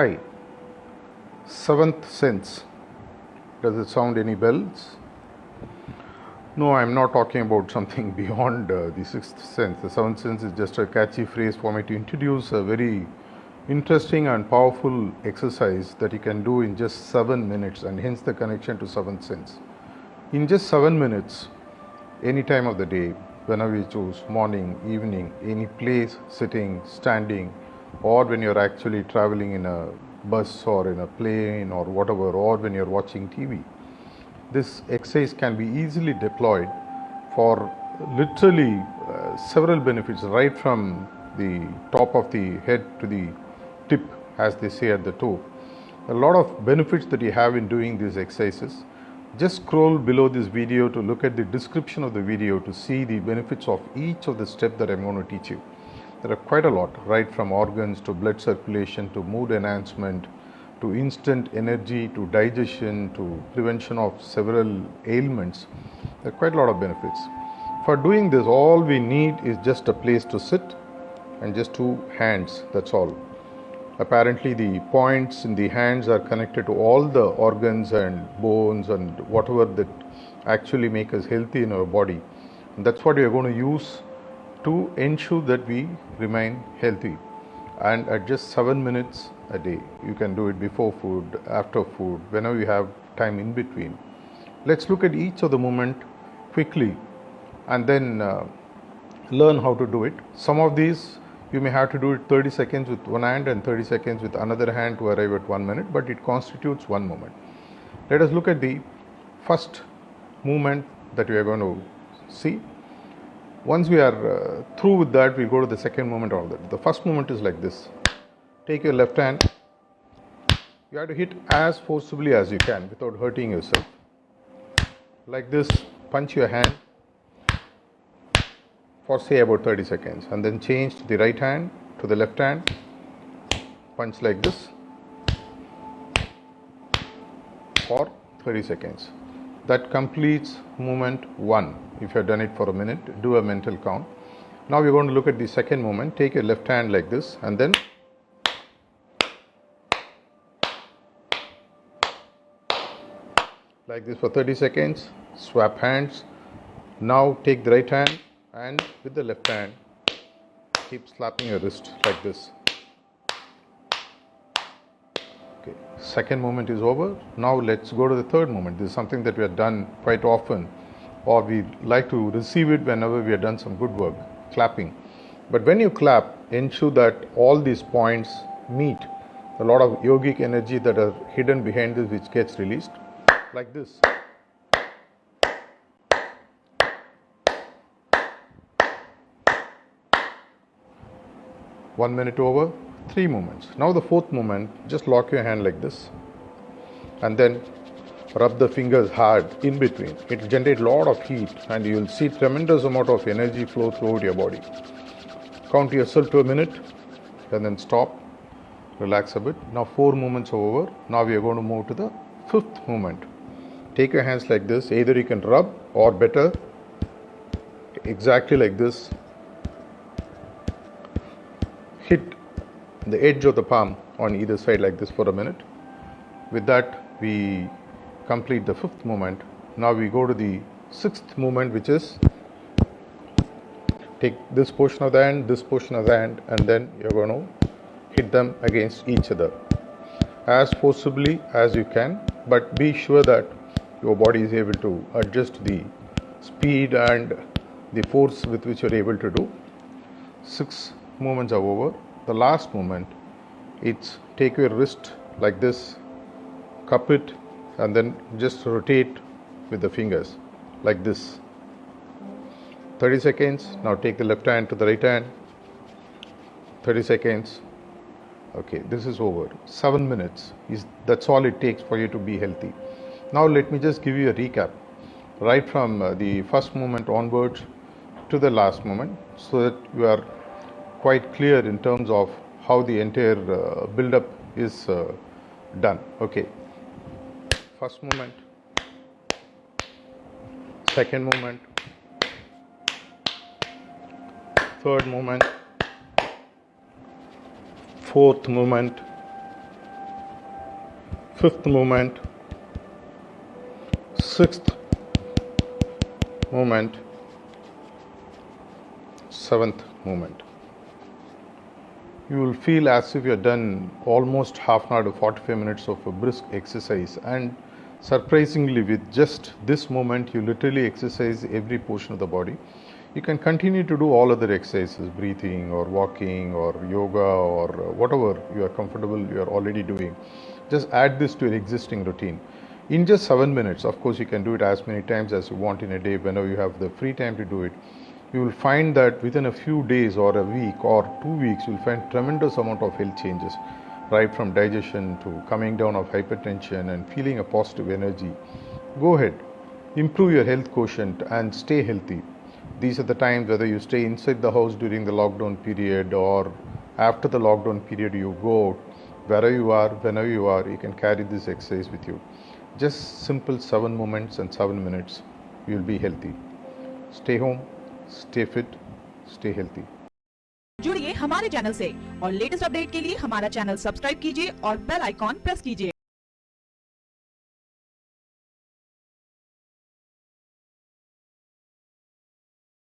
Hi. Seventh sense. Does it sound any bells? No, I'm not talking about something beyond uh, the sixth sense. The seventh sense is just a catchy phrase for me to introduce a very interesting and powerful exercise that you can do in just seven minutes, and hence the connection to seventh sense. In just seven minutes, any time of the day, whenever you choose, morning, evening, any place, sitting, standing, or when you're actually traveling in a bus or in a plane or whatever, or when you're watching TV. This exercise can be easily deployed for literally uh, several benefits, right from the top of the head to the tip, as they say at the toe. A lot of benefits that you have in doing these exercises. Just scroll below this video to look at the description of the video to see the benefits of each of the steps that I'm going to teach you. There are quite a lot, right from organs to blood circulation to mood enhancement to instant energy to digestion to prevention of several ailments. There are quite a lot of benefits. For doing this, all we need is just a place to sit and just two hands, that's all. Apparently, the points in the hands are connected to all the organs and bones and whatever that actually make us healthy in our body. And that's what we are going to use to ensure that we remain healthy. And at just seven minutes a day, you can do it before food, after food, whenever you have time in between. Let's look at each of the movement quickly and then uh, learn how to do it. Some of these you may have to do it 30 seconds with one hand and 30 seconds with another hand to arrive at one minute, but it constitutes one moment. Let us look at the first movement that we are going to see. Once we are uh, through with that, we go to the second movement of that. The first movement is like this. Take your left hand. You have to hit as forcibly as you can without hurting yourself. Like this, punch your hand for say about 30 seconds and then change the right hand to the left hand punch like this for 30 seconds that completes movement 1 if you have done it for a minute do a mental count. Now we're going to look at the second movement take your left hand like this and then like this for 30 seconds. Swap hands. Now take the right hand and with the left hand keep slapping your wrist like this okay second moment is over. Now let's go to the third moment. this is something that we have done quite often or we like to receive it whenever we have done some good work clapping. But when you clap ensure that all these points meet. A lot of yogic energy that are hidden behind this which gets released. Like this. One minute over, three movements. Now the fourth movement, just lock your hand like this and then rub the fingers hard in between. It will generate a lot of heat and you will see tremendous amount of energy flow throughout your body. Count yourself to a minute and then stop, relax a bit. Now four movements over. Now we are going to move to the fifth movement. Take your hands like this. Either you can rub or better exactly like this hit the edge of the palm on either side like this for a minute. With that, we complete the fifth movement. Now we go to the sixth movement, which is take this portion of the hand, this portion of the hand, and then you're going to hit them against each other as forcibly as you can, but be sure that your body is able to adjust the speed and the force with which you're able to do. Six movements are over. The last movement, it's take your wrist like this, cup it, and then just rotate with the fingers like this. 30 seconds. Now take the left hand to the right hand. 30 seconds. Okay, this is over. Seven minutes is that's all it takes for you to be healthy. Now let me just give you a recap, right from uh, the first moment onwards to the last moment, so that you are quite clear in terms of how the entire uh, build up is uh, done. Okay. First movement, second movement, third movement, fourth movement, fifth movement, sixth movement, seventh movement. You will feel as if you have done almost half an hour to 45 minutes of a brisk exercise, and surprisingly, with just this moment you literally exercise every portion of the body. You can continue to do all other exercises, breathing or walking or yoga or uh, whatever you are comfortable, you are already doing. Just add this to your existing routine. In just seven minutes, of course, you can do it as many times as you want in a day whenever you have the free time to do it. You will find that within a few days or a week or two weeks, you'll find tremendous amount of health changes, right from digestion to coming down of hypertension and feeling a positive energy. Go ahead, improve your health quotient and stay healthy. These are the times whether you stay inside the house during the lockdown period or after the lockdown period you go out. Wherever you are whenever you are you can carry this exercise with you. Just simple 7 moments and 7 minutes you will be healthy. Stay home stay fit stay healthy जुड़िए हमारे channel से और latest update के लिए हमारा channel subscribe कीजिए और bell icon press कीजिए।